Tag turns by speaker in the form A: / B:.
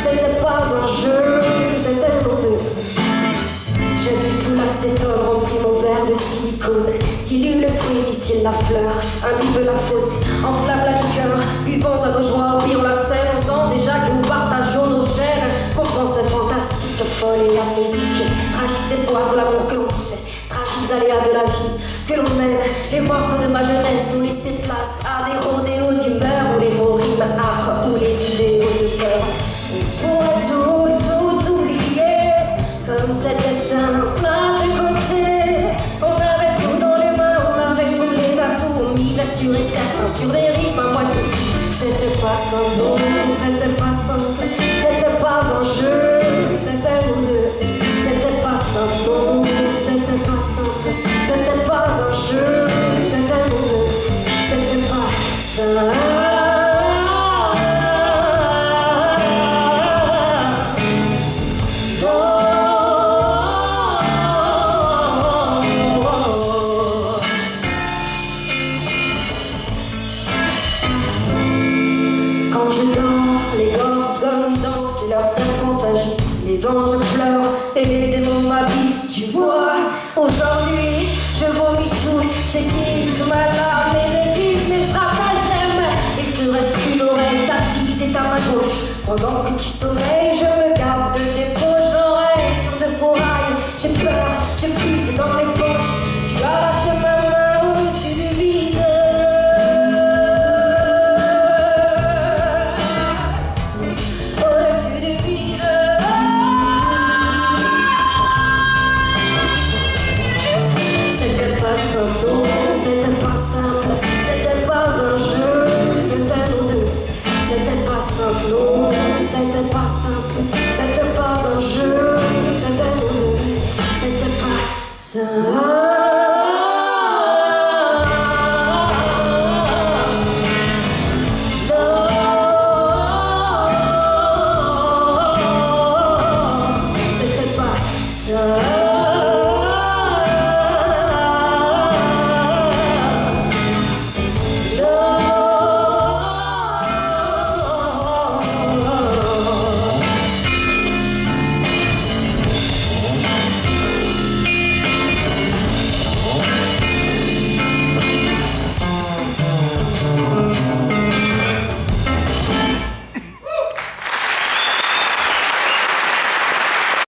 A: C'était pas un jeu, c'était mon deux. Je vis tout l'acétone, rempli mon verre de silicone. Dilue le fruit, distille la fleur, imbibe la faute, enflamme la liqueur, buvons à nos joies, oublions la scène, osant déjà que nous partageons nos gènes. Pourtant, c'est fantastique, folle et amnésique, tragique espoir de l'amour que l'on dit, tragique aléas de la vie que l'on mène. Les morsures de ma jeunesse ont laissé place à des rodées sur des rythmes à moitié. C'était pas sans nom, c'était pas simple, c'était pas un jeu, Les anges pleurent et les démons m'habitent, tu vois. Aujourd'hui, je vomis tout, j'aiguise ma lame et mes mes stratagèmes. Il te reste une oreille, ta c'est à ma gauche. Pendant que tu sommeilles, non, c'était pas simple, c'était pas un jeu,